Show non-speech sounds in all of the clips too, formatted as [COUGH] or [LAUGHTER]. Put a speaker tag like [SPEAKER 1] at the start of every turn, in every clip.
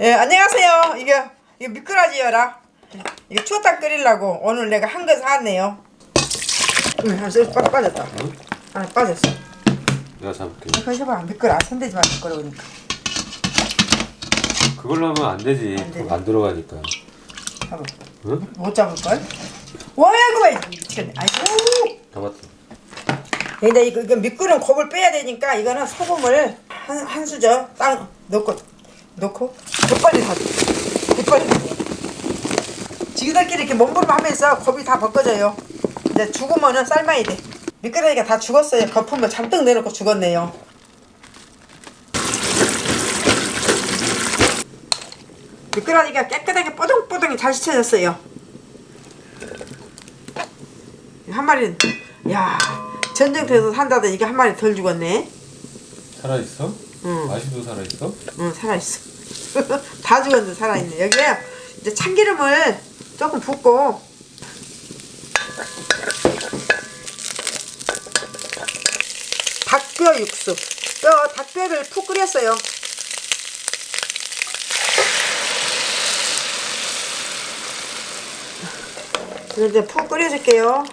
[SPEAKER 1] 예, 안녕하세요. 이게, 이게 미꾸라지여라. 이게 추어탕 끓이려고 오늘 내가 한 거 사왔네요. 응, 한번 빠, 빠졌다.
[SPEAKER 2] 응?
[SPEAKER 1] 아, 빠졌어.
[SPEAKER 2] 내가 잡을게.
[SPEAKER 1] 이거 해봐. 미끄러. 손대지 마, 미끄러우니까.
[SPEAKER 2] 그걸로 하면 안 되지.
[SPEAKER 1] 안 돼.
[SPEAKER 2] 안 들어가니까.
[SPEAKER 1] 봐봐.
[SPEAKER 2] 응?
[SPEAKER 1] 못 잡을걸? 와, 이거 미치겠네. 아이고.
[SPEAKER 2] 잡았어.
[SPEAKER 1] 근데 이거, 이거 미끄러운 곱을 빼야 되니까 이거는 소금을 한, 한 수저 딱 넣고, 넣고, 곱빨리 사 곱빨리 사 지그들끼리 이렇게 몸부림하면서 곱이 다 벗겨져요. 이제 죽으면은 삶아야 돼. 미끄러기가 다 죽었어요. 거품을 잔뜩 내놓고 죽었네요. 미끄러기가 깨끗하게 뽀동뽀동이 잘 씻혀졌어요. 한 마리는 야 전쟁터에서 산다던 이게 한 마리 덜 죽었네.
[SPEAKER 2] 살아있어?
[SPEAKER 1] 응.
[SPEAKER 2] 아직도 살아있어?
[SPEAKER 1] 응 살아있어. [LAUGHS] 다 죽었는데 살아있네. 여기에 이제 참기름을 조금 붓고 닭뼈 육수. 뼈 닭뼈를 푹 끓였어요. 이제 푹 끓여줄게요.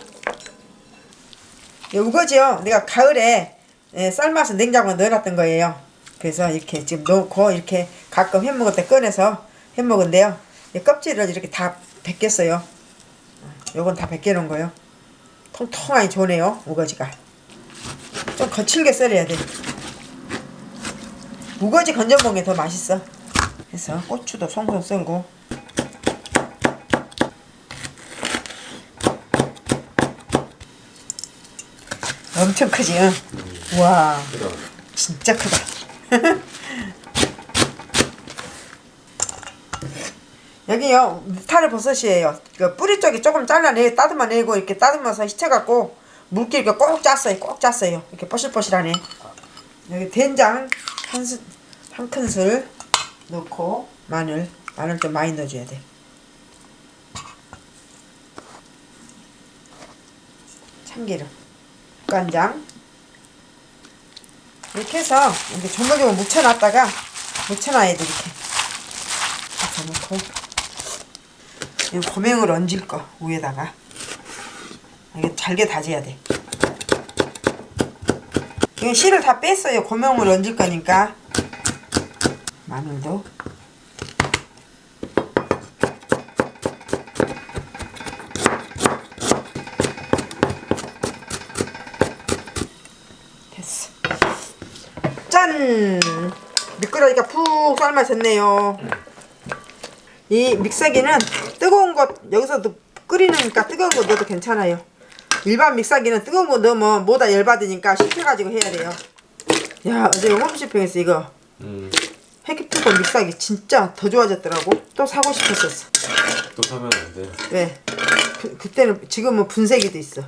[SPEAKER 1] 이 우거지요. 내가 가을에 예, 삶아서 냉장고에 넣어놨던 거예요. 그래서 이렇게 지금 넣고 이렇게 가끔 햄먹을 때 꺼내서 햄먹은데요. 이 껍질을 이렇게 다 벗겼어요. 요건 다 벗겨놓은 거예요. 통통하니 좋네요. 우거지가. 좀 거친 게 썰어야 돼. 우거지 건져 먹는 게 더 맛있어. 그래서 고추도 송송 썰고 엄청 크지? 응? 와. 진짜 크다. 여기요 타르 버섯이에요. 그 뿌리 쪽이 조금 잘라내 따듬어내고 이렇게 따듬어서 씻어갖고 물기 이렇게 꼭 짰어요. 꼭 짰어요. 이렇게 뽀실뽀실하네. 여기 된장 한, 스, 한 큰술 넣고 마늘 마늘 좀 많이 넣어줘야 돼. 참기름 간장 이렇게 해서 이렇게 조물조물 묻혀놨다가 묻혀놔야 돼 이렇게 묻혀놓고 이 고명을 얹을 거 위에다가. 이게 잘게 다져야 돼. 이거 씨를 다 뺐어요. 고명을 얹을 거니까. 마늘도. 됐어. 짠! 미끄러기가 푹 삶아졌네요. 이 믹서기는 뜨거운 것 여기서도 끓이니까 뜨거운 거 넣어도 괜찮아요. 일반 믹서기는 뜨거운 거 넣으면 뭐다 열받으니까 식혀가지고 해야 돼요. 야 어제 홈쇼핑에서 이거
[SPEAKER 2] 음.
[SPEAKER 1] 해기프콘 믹서기 진짜 더 좋아졌더라고. 또 사고 싶었었어.
[SPEAKER 2] 또 사면 안 돼.
[SPEAKER 1] 왜? 그, 그때는 지금은 분쇄기도 있어.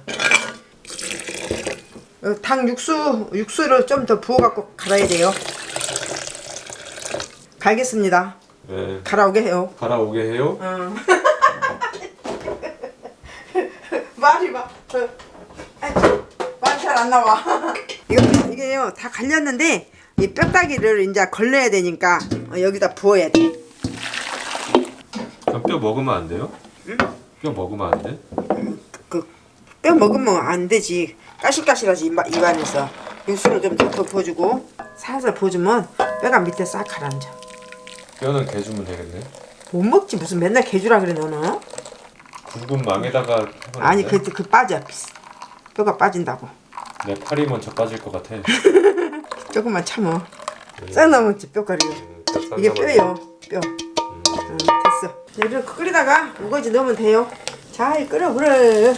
[SPEAKER 1] 어, 닭 육수 육수를 좀 더 부어갖고 갈아야 돼요. 갈겠습니다.
[SPEAKER 2] 네.
[SPEAKER 1] 갈아오게 해요.
[SPEAKER 2] 갈아오게 해요?
[SPEAKER 1] 어. [LAUGHS] 말이 막 어. 말이 잘 안 나와. [LAUGHS] 이거 이게요 다 갈렸는데 이 뼈다귀를 이제 걸러야 되니까 어, 여기다 부어야 돼.
[SPEAKER 2] 뼈 먹으면 안 돼요? 뼈 먹으면 안 돼?
[SPEAKER 1] 그 뼈 먹으면 안 되지. 까실까실하지 입, 입안에서 육수를 좀 더 부어주고 살살 부어주면 뼈가 밑에 싹 가라앉아.
[SPEAKER 2] 뼈는 개 주면 되겠네.
[SPEAKER 1] 못 먹지 무슨 맨날 개 주라 그래 너는?
[SPEAKER 2] 굵은 망에다가
[SPEAKER 1] 아니
[SPEAKER 2] 돼?
[SPEAKER 1] 그, 그 빠져 뼈가 빠진다고.
[SPEAKER 2] 내 팔이 먼저 빠질 것 같아. [LAUGHS]
[SPEAKER 1] 조금만 참어. 싹 남았지 뼈가리가.
[SPEAKER 2] 음, 딱
[SPEAKER 1] 이게
[SPEAKER 2] 쌈
[SPEAKER 1] 뼈예요. 뼈.
[SPEAKER 2] 음.
[SPEAKER 1] 응, 됐어. 자, 이렇게 끓이다가 우거지 넣으면 돼요. 잘 끓여 그래.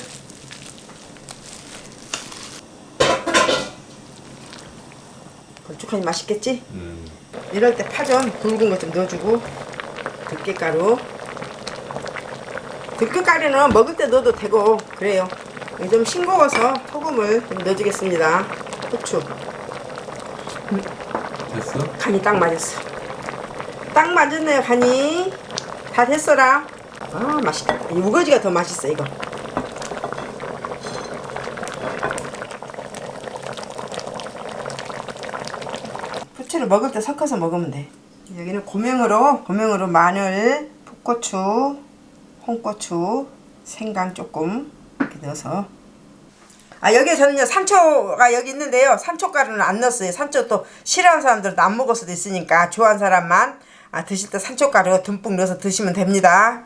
[SPEAKER 1] 걸쭉하니 맛있겠지?
[SPEAKER 2] 음.
[SPEAKER 1] 이럴 때 파전 굵은 거 좀 넣어주고 들깨가루. 들깨가루는 먹을 때 넣어도 되고 그래요. 좀 싱거워서 소금을 좀 넣어주겠습니다. 후추.
[SPEAKER 2] 됐어?
[SPEAKER 1] 간이 딱 맞았어. 딱 맞았네요 간이. 다 됐어라. 아 맛있겠다. 이 우거지가 더 맛있어 이거 후추를 먹을 때 섞어서 먹으면 돼. 여기는 고명으로 고명으로 마늘, 풋고추, 홍고추, 생강 조금 이렇게 넣어서. 아 여기에 저는요 산초가 여기 있는데요. 산초가루는 안 넣었어요. 산초 또 싫어하는 사람들은 안 먹을 수도 있으니까 좋아하는 사람만 아, 드실 때 산초가루 듬뿍 넣어서 드시면 됩니다